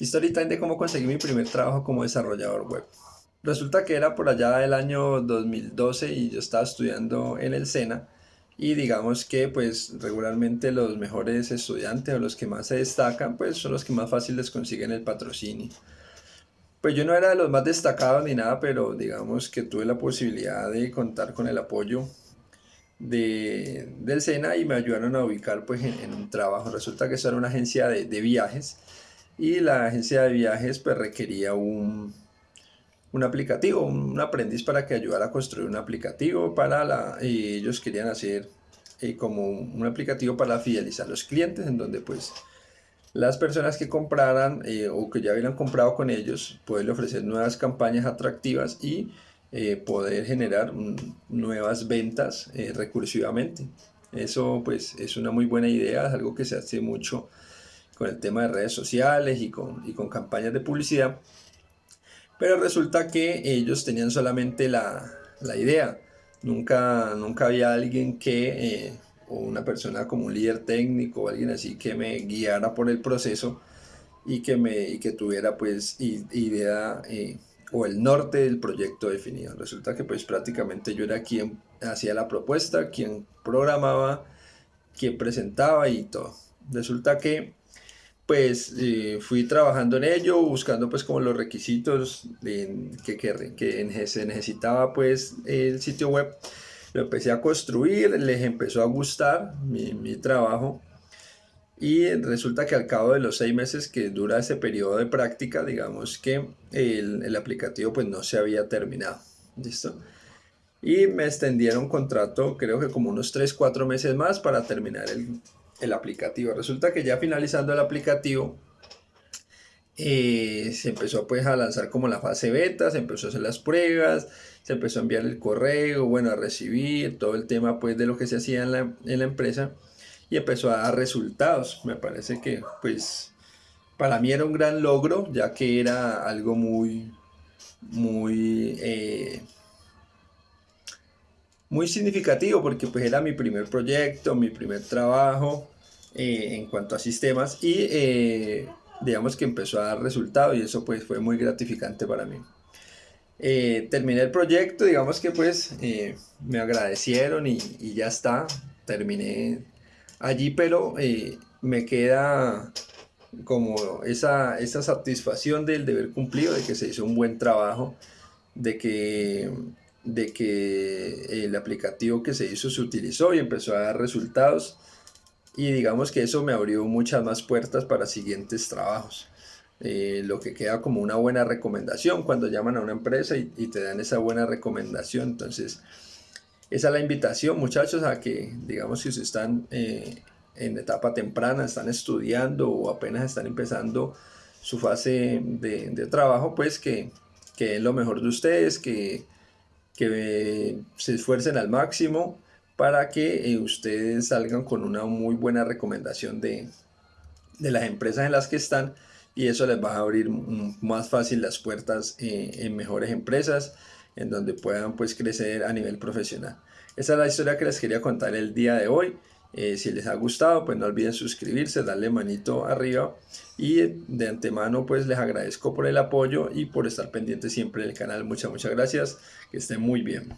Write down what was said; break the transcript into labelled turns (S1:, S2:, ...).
S1: Story time de cómo conseguí mi primer trabajo como desarrollador web. Resulta que era por allá del año 2012 y yo estaba estudiando en el SENA y digamos que pues regularmente los mejores estudiantes o los que más se destacan pues son los que más fácil les consiguen el patrocinio. Pues yo no era de los más destacados ni nada, pero digamos que tuve la posibilidad de contar con el apoyo de, del SENA y me ayudaron a ubicar pues en, un trabajo. Resulta que eso era una agencia de, de viajes y la agencia de viajes pues requería un, un aplicativo, un aprendiz para que ayudara a construir un aplicativo para la, ellos querían hacer eh, como un aplicativo para fidelizar a los clientes en donde pues las personas que compraran eh, o que ya hubieran comprado con ellos pueden ofrecer nuevas campañas atractivas y eh, poder generar nuevas ventas recursivamente. Eso pues es una muy buena idea, es algo que se hace mucho con el tema de redes sociales y con, y con campañas de publicidad. Pero resulta que ellos tenían solamente la, la idea. Nunca, nunca había alguien que, eh, o una persona como un líder técnico o alguien así que me guiara por el proceso y que, me, y que tuviera pues idea eh, o el norte del proyecto definido. Resulta que pues prácticamente yo era quien hacía la propuesta, quien programaba, quien presentaba y todo. Resulta que pues eh, fui trabajando en ello, buscando pues como los requisitos que, que, que, se necesitaba pues el sitio web. Lo empecé a construir, les empezó a gustar mi, mi trabajo y resulta que al cabo de los seis meses que dura ese periodo de práctica, digamos que el, el aplicativo pues no se había terminado. ¿Listo? Y me extendieron contrato creo que como unos 3-4 meses más para terminar el, el aplicativo. Resulta que ya finalizando el aplicativo, eh, se empezó pues a lanzar como la fase beta, se empezó a hacer las pruebas, se empezó a enviar el correo, bueno, a recibir todo el tema pues de lo que se hacía en la, en la empresa y empezó a dar resultados. Me parece que pues para mí era un gran logro, ya que era algo muy, muy... Eh, muy significativo porque pues era mi primer proyecto, mi primer trabajo eh, en cuanto a sistemas y eh, digamos que empezó a dar resultado y eso pues fue muy gratificante para mí. Eh, terminé el proyecto, digamos que pues me agradecieron y, y, ya está, terminé allí, pero me queda como esa, esa satisfacción del deber cumplido, de que se hizo un buen trabajo, de que de que el aplicativo que se hizo se utilizó y empezó a dar resultados y digamos que eso me abrió muchas más puertas para siguientes trabajos. Eh, lo que queda como una buena recomendación cuando llaman a una empresa y, te dan esa buena recomendación. Entonces, esa es la invitación, muchachos, a que, digamos, si están eh, en etapa temprana, están estudiando o apenas están empezando su fase de, de trabajo, pues que, que lo mejor de ustedes, que que se esfuercen al máximo para que eh, ustedes salgan con una muy buena recomendación de, de, las empresas en las que están y eso les va a abrir más fácil las puertas eh, en mejores empresas en donde puedan pues crecer a nivel profesional. Esa es la historia que les quería contar el día de hoy. Eh, si les ha gustado, pues no olviden suscribirse, darle manito arriba y de antemano pues les agradezco por el apoyo y por estar pendientes siempre del canal. Muchas, muchas gracias. Que estén muy bien.